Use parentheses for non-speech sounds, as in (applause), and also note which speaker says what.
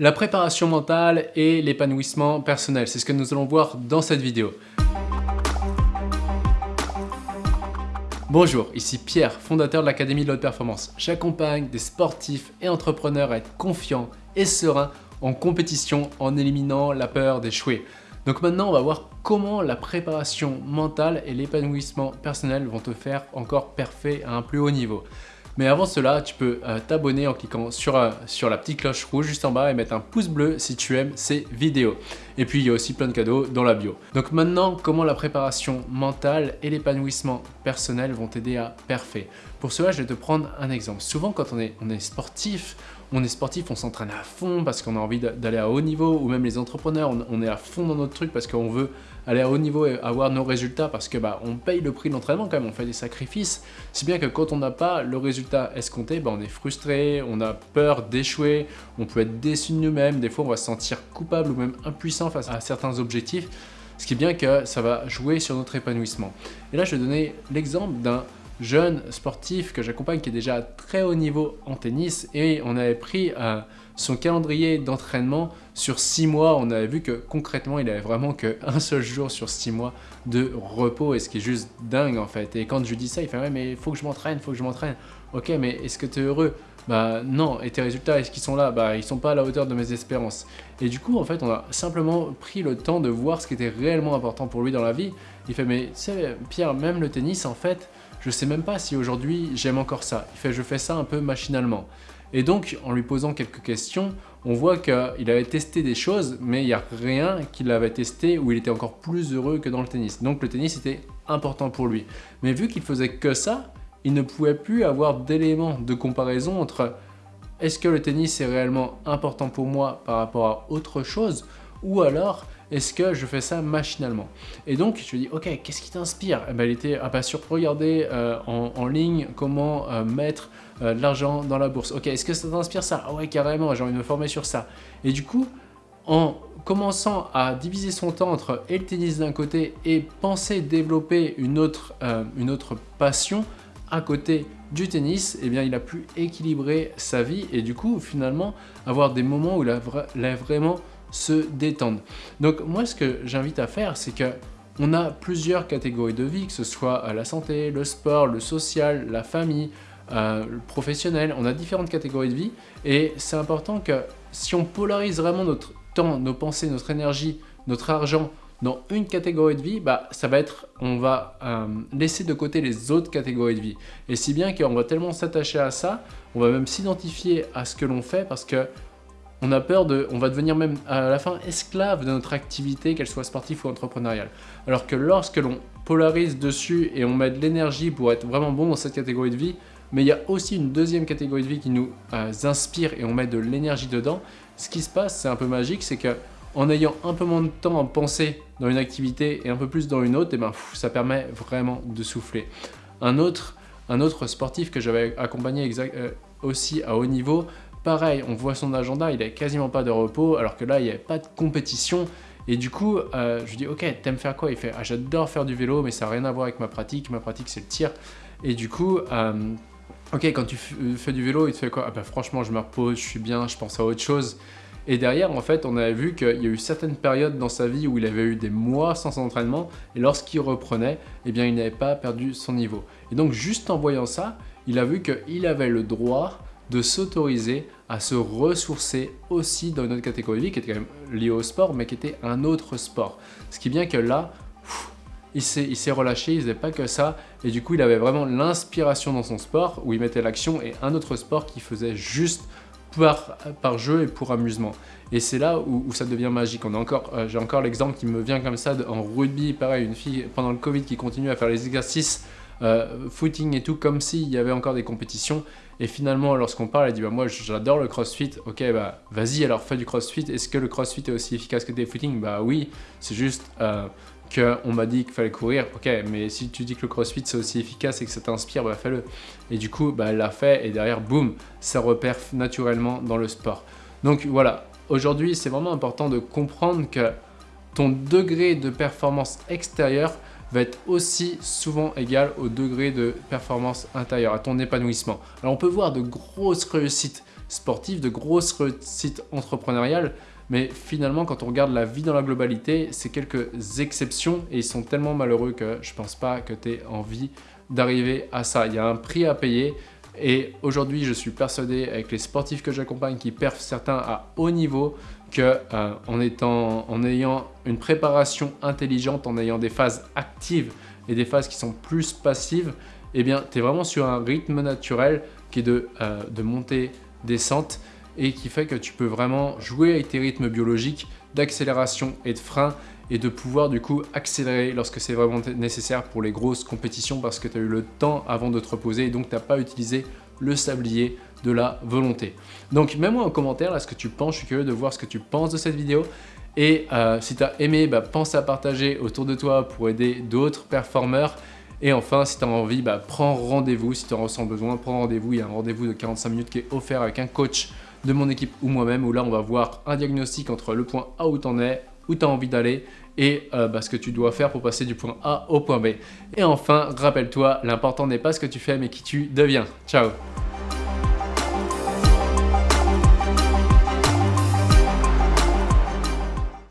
Speaker 1: La préparation mentale et l'épanouissement personnel, c'est ce que nous allons voir dans cette vidéo. Bonjour, ici Pierre, fondateur de l'Académie de l'Haute Performance. J'accompagne des sportifs et entrepreneurs à être confiants et sereins en compétition en éliminant la peur d'échouer. Donc maintenant, on va voir comment la préparation mentale et l'épanouissement personnel vont te faire encore parfait à un plus haut niveau. Mais avant cela, tu peux euh, t'abonner en cliquant euh, sur la petite cloche rouge juste en bas et mettre un pouce bleu si tu aimes ces vidéos. Et puis, il y a aussi plein de cadeaux dans la bio. Donc maintenant, comment la préparation mentale et l'épanouissement personnel vont t'aider à parfait Pour cela, je vais te prendre un exemple. Souvent, quand on est, sportif, on est sportif, on s'entraîne à fond parce qu'on a envie d'aller à haut niveau, ou même les entrepreneurs, on, est à fond dans notre truc parce qu'on veut aller à haut niveau et avoir nos résultats parce que bah, on paye le prix de l'entraînement quand même, on fait des sacrifices. Si bien que quand on n'a pas le résultat escompté, bah, on est frustré, on a peur d'échouer, on peut être déçu de nous-mêmes, des fois on va se sentir coupable ou même impuissant face à certains objectifs, ce qui est bien que ça va jouer sur notre épanouissement. Et là je vais donner l'exemple d'un jeune sportif que j'accompagne qui est déjà à très haut niveau en tennis et on avait pris euh, son calendrier d'entraînement sur 6 mois. On avait vu que concrètement il avait vraiment qu'un (laughs) seul jour sur 6 mois de repos et ce qui est juste dingue en fait. Et quand je lui dis ça il fait ouais mais il faut que je m'entraîne, il faut que je m'entraîne. Ok mais est-ce que tu es heureux? Bah non, et tes résultats, est-ce qu'ils sont là? Bah ils sont pas à la hauteur de mes espérances. Et du coup, en fait, on a simplement pris le temps de voir ce qui était réellement important pour lui dans la vie. Il fait, mais tu sais, Pierre, même le tennis, en fait, je sais même pas si aujourd'hui j'aime encore ça. Je fais ça un peu machinalement. Et donc en lui posant quelques questions, on voit qu'il avait testé des choses, mais il n'y a rien qu'il avait testé où il était encore plus heureux que dans le tennis. Donc le tennis était important pour lui. Mais vu qu'il faisait que ça, il ne pouvait plus avoir d'éléments de comparaison entre est-ce que le tennis est réellement important pour moi par rapport à autre chose ou alors est-ce que je fais ça machinalement Et donc, je lui dis, ok, qu'est-ce qui t'inspire eh ben, Il était ah, bah, sur regarder euh, en, ligne comment euh, mettre euh, de l'argent dans la bourse. Ok, est-ce que ça t'inspire ça Ah ouais, carrément, j'ai envie de me former sur ça. Et du coup, en commençant à diviser son temps entre et le tennis d'un côté et penser développer une autre, une autre passion à côté du tennis, eh bien, il a pu équilibrer sa vie et du coup, finalement, avoir des moments où il a, il a vraiment se détendre. Donc moi ce que j'invite à faire c'est que on a plusieurs catégories de vie, que ce soit euh, la santé, le sport, le social, la famille, euh, le professionnel, on a différentes catégories de vie et c'est important que si on polarise vraiment notre temps, nos pensées, notre énergie, notre argent dans une catégorie de vie, bah, ça va être, on va euh, laisser de côté les autres catégories de vie. Et si bien qu'on va tellement s'attacher à ça, on va même s'identifier à ce que l'on fait parce que on a peur de, on va devenir même à la fin esclave de notre activité, qu'elle soit sportive ou entrepreneuriale. Alors que lorsque l'on polarise dessus et on met de l'énergie pour être vraiment bon dans cette catégorie de vie, mais il y a aussi une deuxième catégorie de vie qui nous euh, inspire et on met de l'énergie dedans, ce qui se passe, c'est un peu magique, c'est que en ayant un peu moins de temps à penser dans une activité et un peu plus dans une autre, eh ben, ça permet vraiment de souffler. Un autre, un autre sportif que j'avais accompagné euh, aussi à haut niveau, Pareil, on voit son agenda, il n'a quasiment pas de repos, alors que là, il n'y avait pas de compétition. Et du coup, euh, je lui dis, ok, t'aimes faire quoi? Il fait, ah, j'adore faire du vélo, mais ça n'a rien à voir avec ma pratique. Ma pratique, c'est le tir. Et du coup, euh, ok, quand tu fais du vélo, il te fait quoi? Ah, bah, Franchement, je me repose, je suis bien, je pense à autre chose. Et derrière, en fait, on avait vu qu'il y a eu certaines périodes dans sa vie où il avait eu des mois sans entraînement, et lorsqu'il reprenait, eh bien, il n'avait pas perdu son niveau. Et donc, juste en voyant ça, il a vu qu'il avait le droit de s'autoriser à se ressourcer aussi dans une autre catégorie de qui était quand même liée au sport, mais qui était un autre sport. Ce qui est bien que là, il s'est relâché, il faisait pas que ça, et du coup il avait vraiment l'inspiration dans son sport, où il mettait l'action, et un autre sport qui faisait juste par, par jeu et pour amusement. Et c'est là où, ça devient magique. Euh, J'ai encore l'exemple qui me vient comme ça en rugby, pareil, une fille pendant le Covid qui continue à faire les exercices euh, footing et tout, comme s'il y avait encore des compétitions. Et finalement, lorsqu'on parle, elle dit bah, Moi, j'adore le crossfit. Ok, bah vas-y, alors fais du crossfit. Est-ce que le crossfit est aussi efficace que des footing Bah oui, c'est juste euh, qu'on m'a dit qu'il fallait courir. Ok, mais si tu dis que le crossfit c'est aussi efficace et que ça t'inspire, bah fais-le. Et du coup, bah, elle l'a fait et derrière, boum, ça repère naturellement dans le sport. Donc voilà, aujourd'hui, c'est vraiment important de comprendre que ton degré de performance extérieure va être aussi souvent égal au degré de performance intérieure, à ton épanouissement. Alors on peut voir de grosses réussites sportives, de grosses réussites entrepreneuriales, mais finalement, quand on regarde la vie dans la globalité, c'est quelques exceptions et ils sont tellement malheureux que je pense pas que tu aies envie d'arriver à ça. Il y a un prix à payer et aujourd'hui, je suis persuadé avec les sportifs que j'accompagne qui perfent certains à haut niveau que euh, en, ayant une préparation intelligente, en ayant des phases actives et des phases qui sont plus passives, eh bien, tu es vraiment sur un rythme naturel qui est de, euh, montée, descente et qui fait que tu peux vraiment jouer avec tes rythmes biologiques d'accélération et de frein et de pouvoir du coup accélérer lorsque c'est vraiment nécessaire pour les grosses compétitions parce que tu as eu le temps avant de te reposer et donc tu n'as pas utilisé le sablier de la volonté. Donc mets-moi en commentaire là ce que tu penses, je suis curieux de voir ce que tu penses de cette vidéo et euh, si tu aimé, bah, pense à partager autour de toi pour aider d'autres performeurs et enfin, si tu as envie, bah, prends rendez-vous. Si tu en ressens besoin, prends rendez-vous. Il y a un rendez-vous de 45 minutes qui est offert avec un coach de mon équipe ou moi-même où là, on va voir un diagnostic entre le point A où tu en es, où tu as envie d'aller et euh, bah, ce que tu dois faire pour passer du point A au point B. Et enfin, rappelle-toi, l'important n'est pas ce que tu fais mais qui tu deviens. Ciao